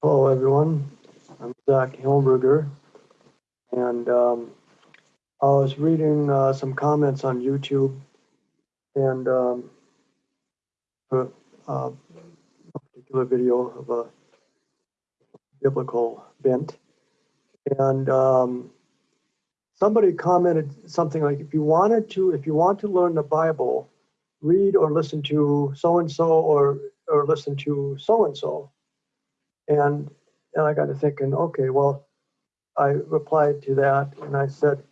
Hello, everyone. I'm Zach Hilberger, and um, I was reading uh, some comments on YouTube and um, a, uh, a particular video of a biblical bent, and um, somebody commented something like, "If you wanted to, if you want to learn the Bible, read or listen to so and so, or or listen to so and so." And and I got to thinking, okay, well, I replied to that and I said,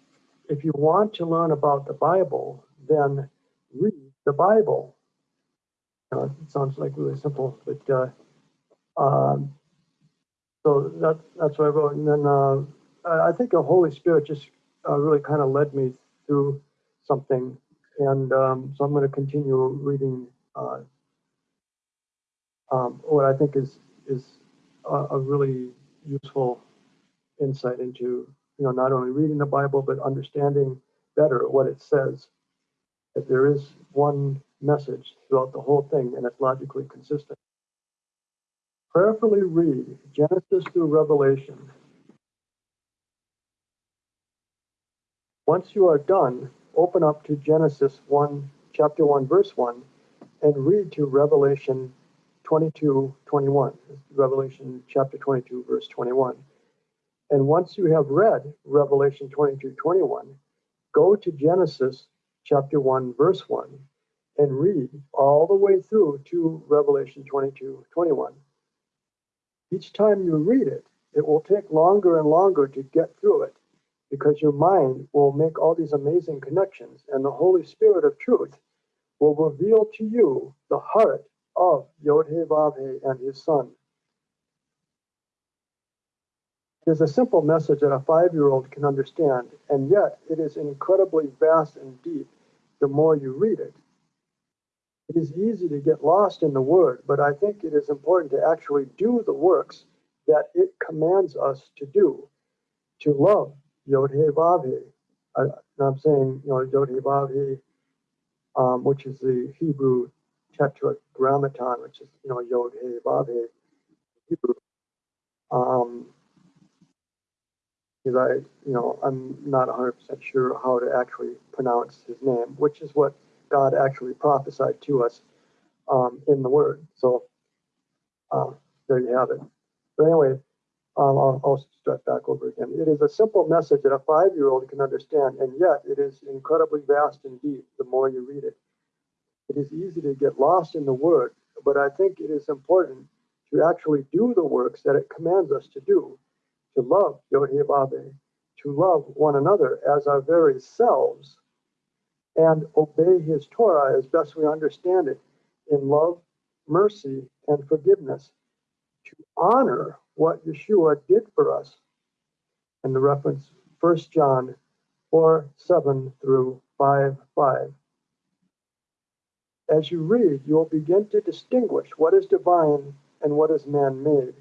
if you want to learn about the Bible, then read the Bible. Know, it sounds like really simple, but uh, um, so that that's what I wrote. And then uh, I think the Holy Spirit just uh, really kind of led me through something, and um, so I'm going to continue reading uh, um, what I think is is a, really useful insight into you know not only reading the Bible but understanding better what it says. That there is one message throughout the whole thing and it's logically consistent. Prayerfully read Genesis through Revelation. Once you are done, open up to Genesis 1, chapter 1, verse 1, and read to Revelation 22, 21. Revelation chapter 22, verse 21. And once you have read Revelation 22, 21, go to Genesis chapter 1, verse 1, and read all the way through to Revelation 22, 21. Each time you read it, it will take longer and longer to get through it because your mind will make all these amazing connections, and the Holy Spirit of truth will reveal to you the heart of Yod-Heh-Vav-Heh and his son. It is a simple message that a five-year-old can understand, and yet it is incredibly vast and deep the more you read it. It is easy to get lost in the word, but I think it is important to actually do the works that it commands us to do, to love Yod-Heh-Vav-Heh. I'm saying, you know, um, which is the Hebrew tetragrammaton, which is, you know, Yod, He, Vav, He, Hebrew. Um, because I, you know, I'm not 100% sure how to actually pronounce his name, which is what God actually prophesied to us um, in the Word. So uh, there you have it. But anyway, um, I'll, I'll start back over again. It is a simple message that a five-year-old can understand, and yet it is incredibly vast and deep the more you read it. It is easy to get lost in the word, but I think it is important to actually do the works that it commands us to do, to love Yod-Heh-Vav-Heh, to love one another as our very selves, and obey his Torah as best we understand it in love, mercy, and forgiveness, to honor what Yeshua did for us. And the reference 1 John 4 7 through 5 5. As you read, you will begin to distinguish what is divine and what is man made.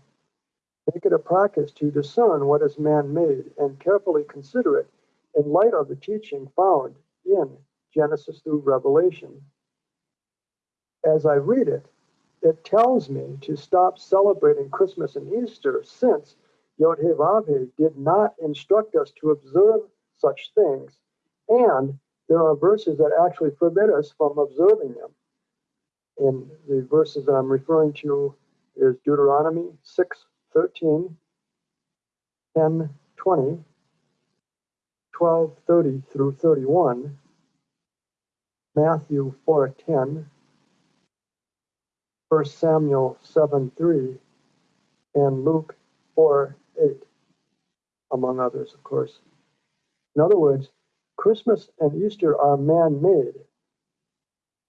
Make it a practice to discern what is man made and carefully consider it in light of the teaching found in Genesis through Revelation. As I read it, it tells me to stop celebrating Christmas and Easter since Yod He did not instruct us to observe such things, and there are verses that actually forbid us from observing them. And the verses that I'm referring to is Deuteronomy 6 13, 10 20, 12 30 through 31, Matthew 4 10, 1 Samuel 7 3, and Luke 4 8, among others, of course. In other words, Christmas and Easter are man made.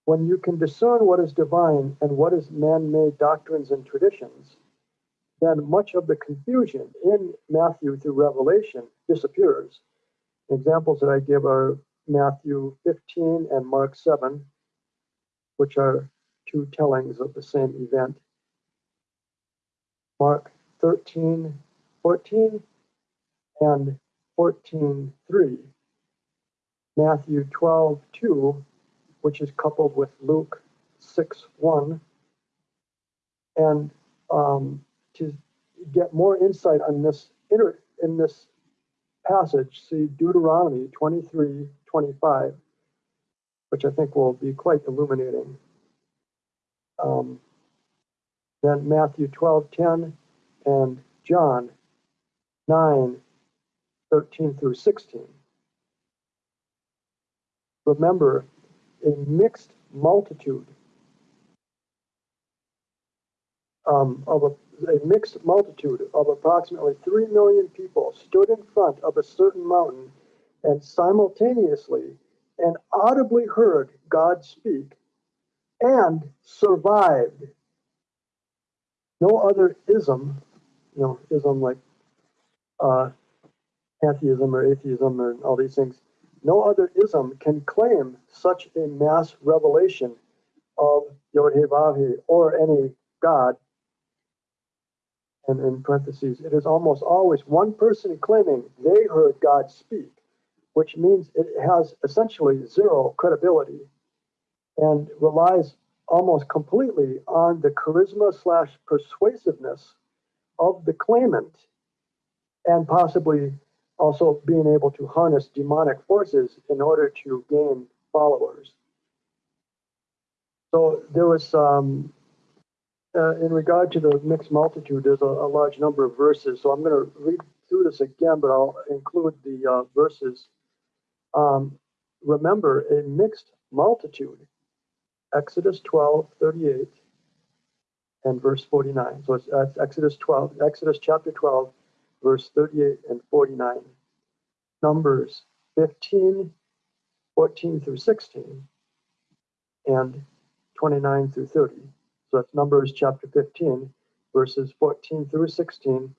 When you can discern what is divine and what is man made doctrines and traditions, then much of the confusion in Matthew through Revelation disappears. Examples that I give are Matthew 15 and Mark 7, which are two tellings of the same event. Mark 13, 14, and 14, 3 Matthew 12, 2, which is coupled with Luke 6, 1. And um, to get more insight on this in this passage, see Deuteronomy 23, 25, which I think will be quite illuminating. Um, then Matthew 12, 10, and John 9, 13 through 16. Remember, a mixed multitude um, of a, a mixed multitude of approximately 3 million people stood in front of a certain mountain and simultaneously and audibly heard God speak and survived. No other ism, you know, ism like uh, pantheism or atheism or all these things, no other ism can claim such a mass revelation of Yod He or any God. And in parentheses, it is almost always one person claiming they heard God speak, which means it has essentially zero credibility and relies almost completely on the charisma slash persuasiveness of the claimant and possibly also being able to harness demonic forces in order to gain followers. So there was, um, uh, in regard to the mixed multitude, there's a, a large number of verses. So I'm going to read through this again, but I'll include the uh, verses. Um, remember, a mixed multitude, Exodus 12, 38 and verse 49. So it's, uh, Exodus 12, Exodus chapter 12, verse 38 and 49. Numbers 15, 14 through 16, and 29 through 30. So that's Numbers chapter 15, verses 14 through 16,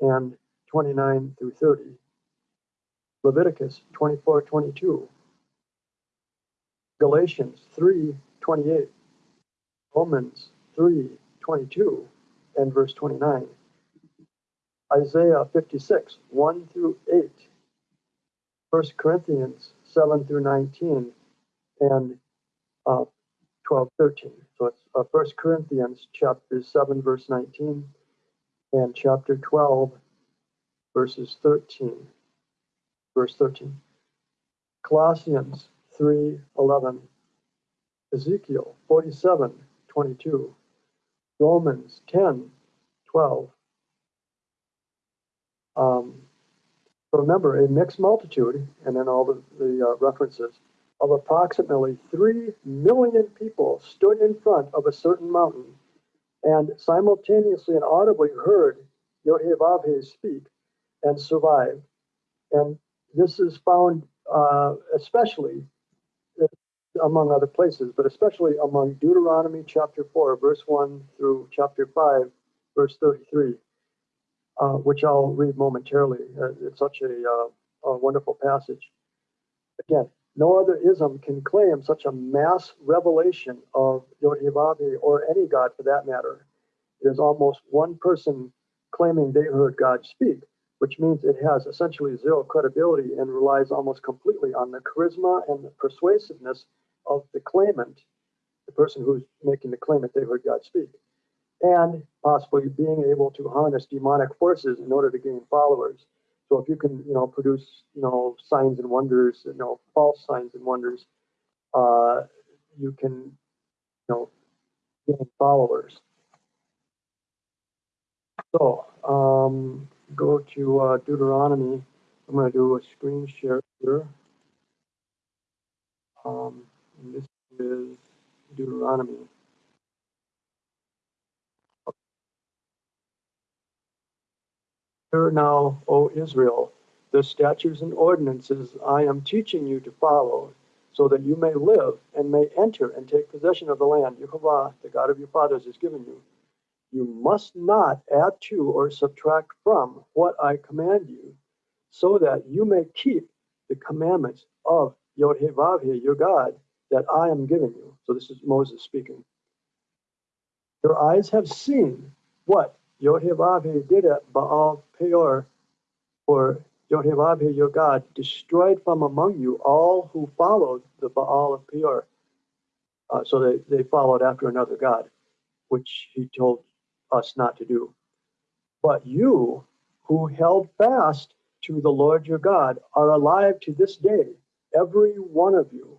and 29 through 30. Leviticus 24, 22. Galatians 3, 28. Romans 3, 22, and verse 29. Isaiah 56, 1 through 8, 1 Corinthians 7 through 19, and uh, 12, 13. So it's uh, 1 Corinthians chapter 7, verse 19, and chapter 12, verses 13, verse 13. Colossians 3, 11, Ezekiel 47, 22, Romans 10, 12, um, remember, a mixed multitude, and then all the, the uh, references, of approximately 3 million people stood in front of a certain mountain and simultaneously and audibly heard Yohevavhe speak and survived. And this is found uh, especially among other places, but especially among Deuteronomy chapter 4, verse 1 through chapter 5, verse 33 uh, which I'll read momentarily. Uh, it's such a, uh, a, wonderful passage. Again, no other ism can claim such a mass revelation of Yod-Heh or any God for that matter. It is almost one person claiming they heard God speak, which means it has essentially zero credibility and relies almost completely on the charisma and the persuasiveness of the claimant, the person who's making the claim that they heard God speak and possibly being able to harness demonic forces in order to gain followers. So if you can, you know, produce, you know, signs and wonders, you know, false signs and wonders, uh, you can, you know, gain followers. So um, go to uh, Deuteronomy. I'm going to do a screen share here. Um, this is Deuteronomy. Hear now, O Israel, the statutes and ordinances I am teaching you to follow, so that you may live and may enter and take possession of the land Jehovah, the God of your fathers, has given you. You must not add to or subtract from what I command you, so that you may keep the commandments of Yod-Heh-Vav-Heh, your God, that I am giving you. So this is Moses speaking. Your eyes have seen what Yod-Heh-Vav-Heh did at Baal Peor, for Yod-Heh-Vav-Heh, your God, destroyed from among you all who followed the Baal of Peor. Uh, so they, they followed after another God, which he told us not to do. But you who held fast to the Lord your God are alive to this day, every one of you.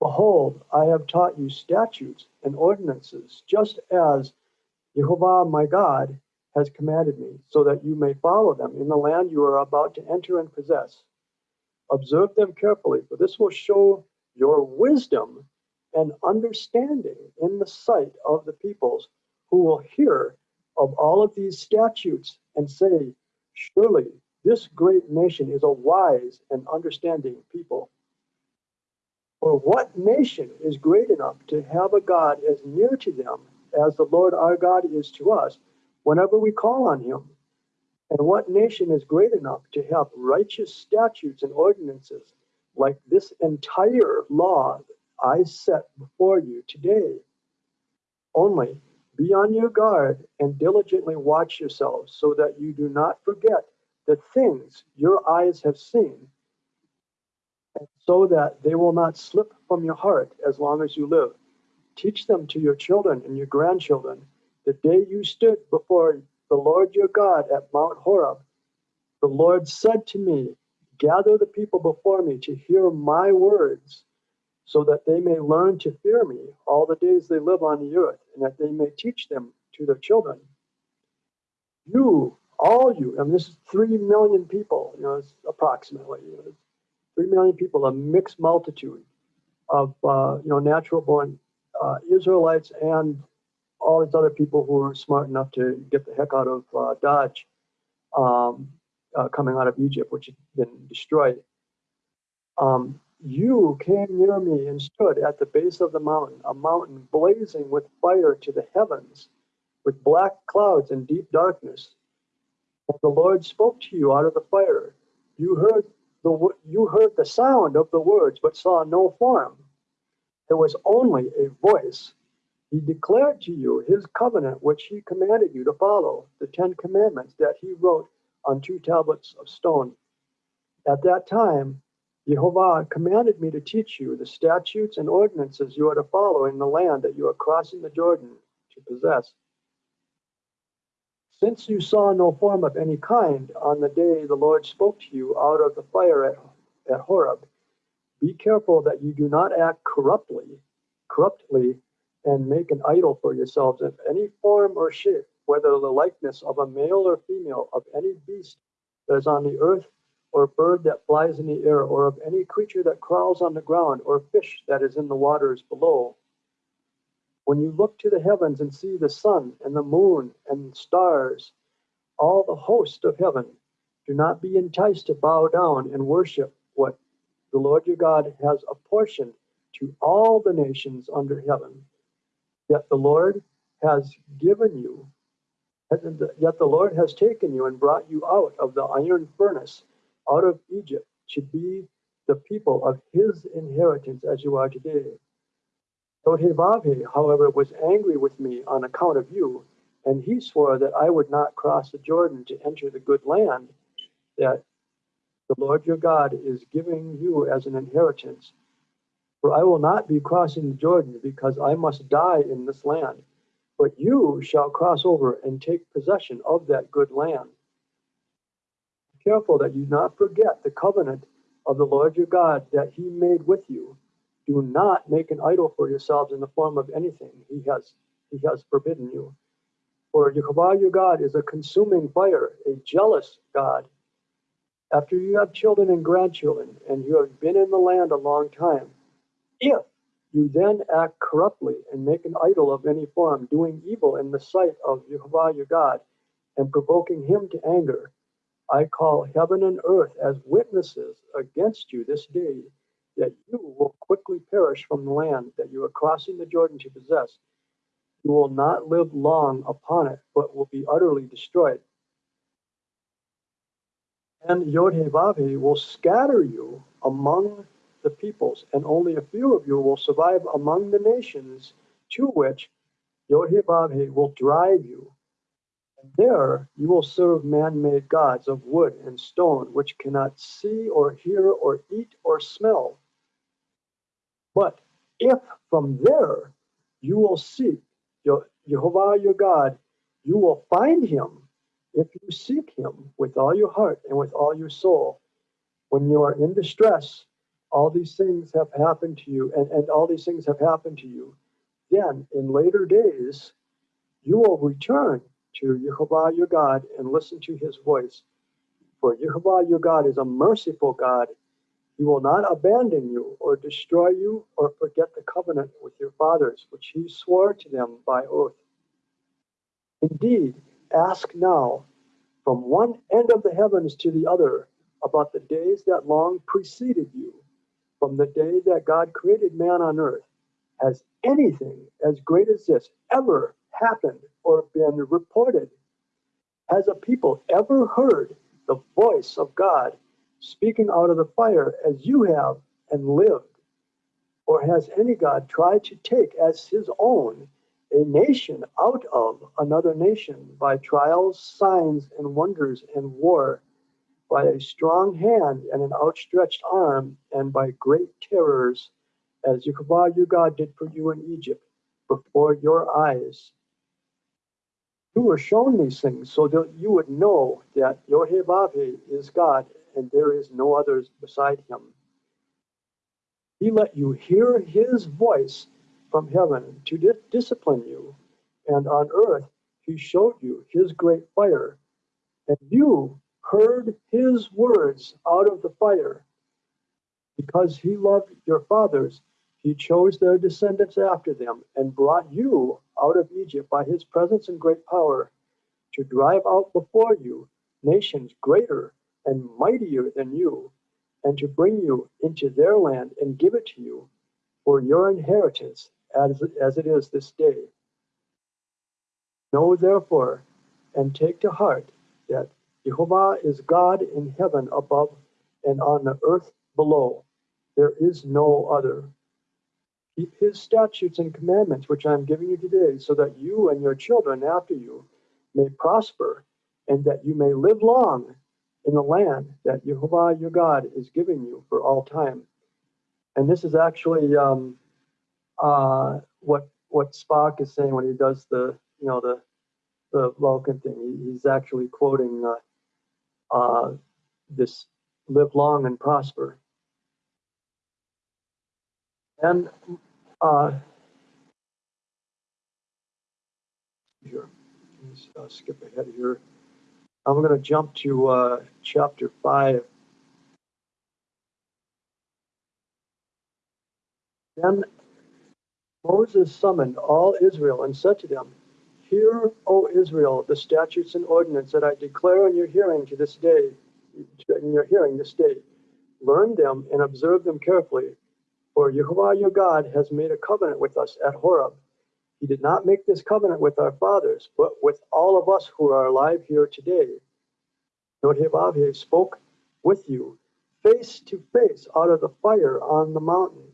Behold, I have taught you statutes and ordinances, just as Jehovah my God has commanded me, so that you may follow them in the land you are about to enter and possess. Observe them carefully, for this will show your wisdom and understanding in the sight of the peoples who will hear of all of these statutes and say, Surely this great nation is a wise and understanding people. For what nation is great enough to have a God as near to them as the Lord our God is to us whenever we call on him? And what nation is great enough to have righteous statutes and ordinances like this entire law I set before you today? Only be on your guard and diligently watch yourselves so that you do not forget the things your eyes have seen, and so that they will not slip from your heart as long as you live. Teach them to your children and your grandchildren. The day you stood before the Lord your God at Mount Horeb, the Lord said to me, Gather the people before me to hear my words so that they may learn to fear me all the days they live on the earth, and that they may teach them to their children. You, all you, and this is three million people, you know, it's approximately, you know, three million people, a mixed multitude of, uh, you know, natural born uh, Israelites and all these other people who were smart enough to get the heck out of uh, Dodge um, uh, coming out of Egypt, which had been destroyed. Um, you came near me and stood at the base of the mountain, a mountain blazing with fire to the heavens, with black clouds and deep darkness. And the Lord spoke to you out of the fire. You heard the you heard the sound of the words, but saw no form. There was only a voice. He declared to you his covenant, which he commanded you to follow, the Ten Commandments that he wrote on two tablets of stone. At that time, Jehovah commanded me to teach you the statutes and ordinances you are to follow in the land that you are crossing the Jordan to possess. Since you saw no form of any kind on the day the Lord spoke to you out of the fire at, at Horeb, be careful that you do not act corruptly, corruptly, and make an idol for yourselves in any form or shape, whether the likeness of a male or female of any beast that is on the earth or bird that flies in the air, or of any creature that crawls on the ground, or fish that is in the waters below. When you look to the heavens and see the sun and the moon and stars, all the host of heaven, do not be enticed to bow down and worship what the Lord your God has apportioned to all the nations under heaven. Yet the Lord has given you, yet the Lord has taken you and brought you out of the iron furnace out of Egypt to be the people of his inheritance as you are today. Yodhevavhe, however, was angry with me on account of you, and he swore that I would not cross the Jordan to enter the good land that the Lord your God is giving you as an inheritance. For I will not be crossing the Jordan because I must die in this land, but you shall cross over and take possession of that good land Be careful that you not forget the covenant of the Lord your God that he made with you. Do not make an idol for yourselves in the form of anything he has he has forbidden you. For Jehovah your God is a consuming fire, a jealous God. After you have children and grandchildren, and you have been in the land a long time, if you then act corruptly and make an idol of any form, doing evil in the sight of Jehovah your God, and provoking him to anger, I call heaven and earth as witnesses against you this day that you will quickly perish from the land that you are crossing the Jordan to possess. You will not live long upon it, but will be utterly destroyed. And Yodhevavhe will scatter you among the peoples, and only a few of you will survive among the nations to which Yodhevavhe will drive you And there you will serve man made gods of wood and stone, which cannot see or hear or eat or smell. But if from there you will seek Jehovah your God, you will find him if you seek him with all your heart and with all your soul, when you are in distress, all these things have happened to you, and, and all these things have happened to you, then in later days, you will return to Jehovah your God and listen to his voice. For Jehovah your God is a merciful God. He will not abandon you or destroy you or forget the covenant with your fathers, which he swore to them by oath. Indeed, ask now from one end of the heavens to the other about the days that long preceded you, from the day that God created man on earth. Has anything as great as this ever happened or been reported? Has a people ever heard the voice of God speaking out of the fire as you have and lived? Or has any God tried to take as his own a nation out of another nation by trials, signs, and wonders and war, by a strong hand and an outstretched arm, and by great terrors, as Jehovah your God did for you in Egypt before your eyes? You were shown these things so that you would know that Yohevave is God and there is no others beside him. He let you hear his voice from heaven to di- discipline you, and on earth he showed you his great fire, and you heard his words out of the fire. Because he loved your fathers, he chose their descendants after them and brought you out of Egypt by his presence and great power to drive out before you nations greater and mightier than you, and to bring you into their land and give it to you for your inheritance as, as it is this day. Know therefore and take to heart that Jehovah is God in heaven above and on the earth below. There is no other. Keep his statutes and commandments, which I am giving you today, so that you and your children after you may prosper, and that you may live long in the land that Jehovah your God is giving you for all time. And this is actually um, uh, what what Spock is saying when he does the you know the the Vulcan thing. He's actually quoting uh, uh, this "live long and prosper." And uh, here, let's uh, skip ahead here. I'm going to jump to uh, chapter five. Then Moses summoned all Israel and said to them, Hear, O Israel, the statutes and ordinances that I declare in your hearing to this day, in your hearing this day. Learn them and observe them carefully. For Jehovah your God has made a covenant with us at Horeb. He did not make this covenant with our fathers, but with all of us who are alive here today. Jehovah spoke with you face to face out of the fire on the mountain.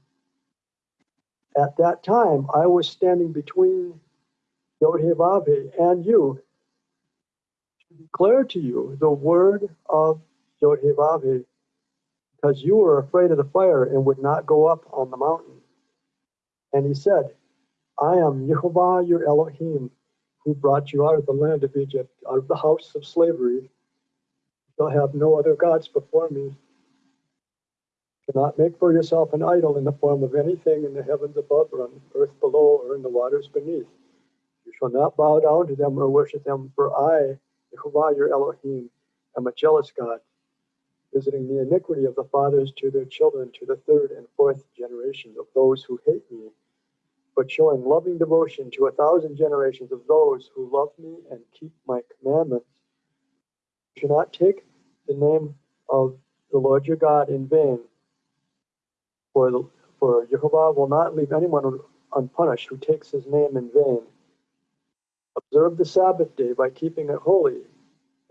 At that time, I was standing between Yodhevave and you to declare to you the word of Yodhevave, because you were afraid of the fire and would not go up on the mountain. And he said, I am Jehovah your Elohim, who brought you out of the land of Egypt, out of the house of slavery. You shall have no other gods before me. Do not make for yourself an idol in the form of anything in the heavens above, or on earth below, or in the waters beneath. You shall not bow down to them or worship them, for I, Jehovah your Elohim, am a jealous God, visiting the iniquity of the fathers to their children to the third and fourth generations of those who hate me, but showing loving devotion to a thousand generations of those who love me and keep my commandments. You shall not take the name of the Lord your God in vain for, the, for Jehovah will not leave anyone unpunished who takes his name in vain. Observe the Sabbath day by keeping it holy,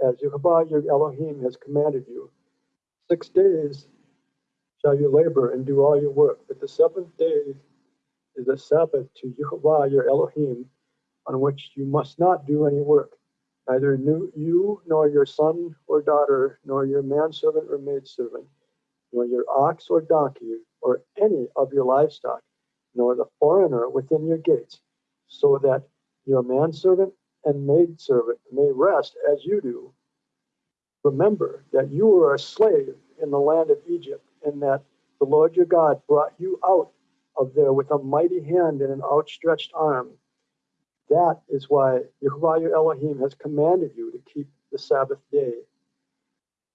as Jehovah your Elohim has commanded you. Six days shall you labor and do all your work, but the seventh day is a Sabbath to Jehovah your Elohim, on which you must not do any work, neither you nor your son or daughter, nor your manservant or maidservant, nor your ox or donkey, or any of your livestock, nor the foreigner within your gates, so that your manservant and maidservant may rest as you do. Remember that you were a slave in the land of Egypt, and that the Lord your God brought you out of there with a mighty hand and an outstretched arm. That is why Yehovah your Elohim has commanded you to keep the Sabbath day.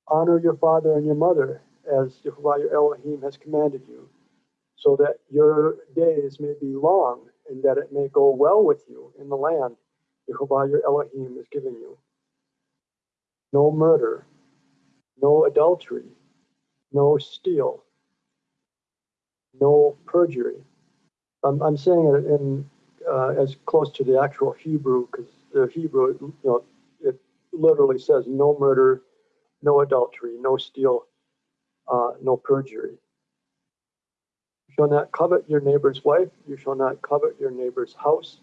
Honor your father and your mother, as Yehovah your Elohim has commanded you, so that your days may be long and that it may go well with you in the land Yehovah your Elohim is giving you. No murder, no adultery, no steal, no perjury. I'm, I'm saying it in uh, as close to the actual Hebrew because the Hebrew, you know, it literally says no murder, no adultery, no steal, uh, no perjury. You shall not covet your neighbor's wife. You shall not covet your neighbor's house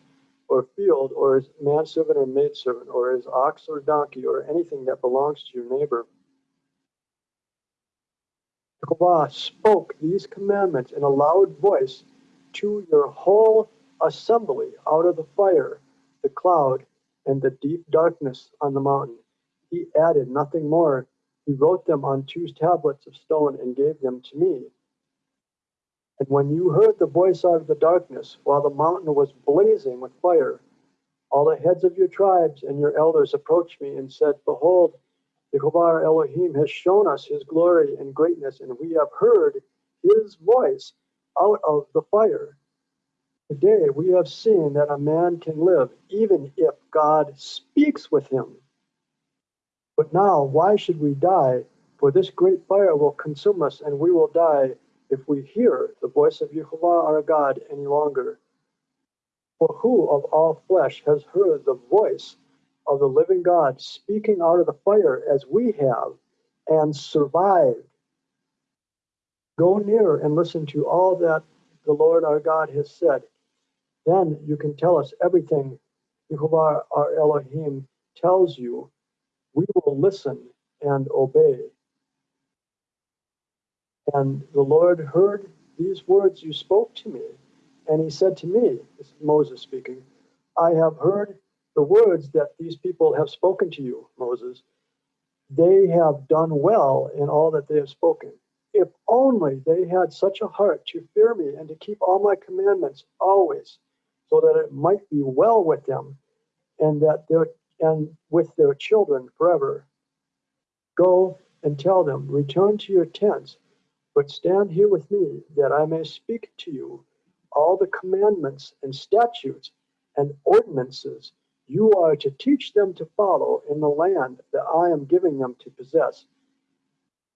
or field or his manservant or maidservant or his ox or donkey or anything that belongs to your neighbor. Jehovah spoke these commandments in a loud voice to your whole assembly out of the fire, the cloud, and the deep darkness on the mountain. He added nothing more. He wrote them on two tablets of stone and gave them to me. And when you heard the voice out of the darkness, while the mountain was blazing with fire, all the heads of your tribes and your elders approached me and said, Behold, Jehovah our Elohim has shown us his glory and greatness, and we have heard his voice out of the fire. Today we have seen that a man can live even if God speaks with him. But now, why should we die? For this great fire will consume us, and we will die if we hear the voice of Jehovah our God any longer. For who of all flesh has heard the voice of the living God speaking out of the fire as we have and survived? Go near and listen to all that the Lord our God has said. Then you can tell us everything Jehovah our Elohim tells you. We will listen and obey. And the Lord heard these words you spoke to me. And he said to me, this is Moses speaking, I have heard the words that these people have spoken to you, Moses. They have done well in all that they have spoken. If only they had such a heart to fear me and to keep all my commandments always, so that it might be well with them and that their and with their children forever. Go and tell them, return to your tents but stand here with me, that I may speak to you all the commandments and statutes and ordinances you are to teach them to follow in the land that I am giving them to possess.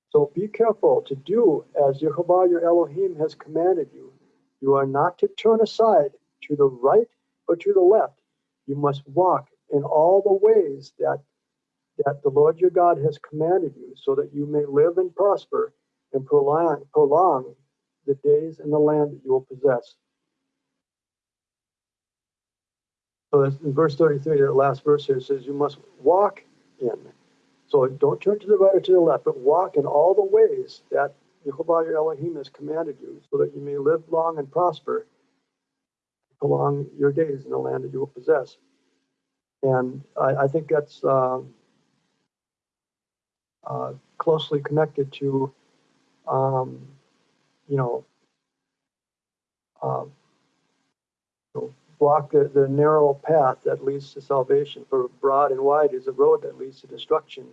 So be careful to do as Jehovah your Elohim has commanded you. You are not to turn aside to the right or to the left. You must walk in all the ways that, that the Lord your God has commanded you, so that you may live and prosper and prolong, prolong the days in the land that you will possess. So in verse 33, the last verse here says, You must walk in. So don't turn to the right or to the left, but walk in all the ways that Jehovah your Elohim has commanded you, so that you may live long and prosper, prolong your days in the land that you will possess. And I, I think that's um, uh, closely connected to um, you know, know, block the, the narrow path that leads to salvation. For broad and wide is the road that leads to destruction.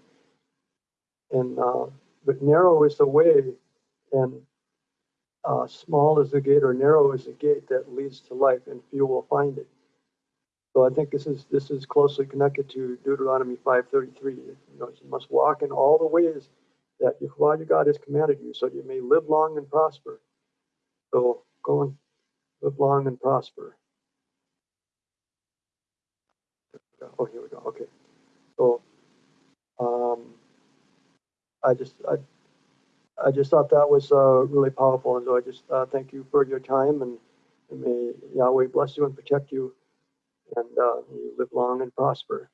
And uh, but narrow is the way, and uh, small is the gate, or narrow is the gate that leads to life, and few will find it. So I think this is this is closely connected to Deuteronomy 5:33. You know, you must walk in all the ways that Jehovah your God has commanded you, so you may live long and prosper. So go and live long and prosper. Oh, here we go. Okay. So um, I just I, I just thought that was uh, really powerful, and so I just uh, thank you for your time, and, and may Yahweh bless you and protect you, and uh, you live long and prosper.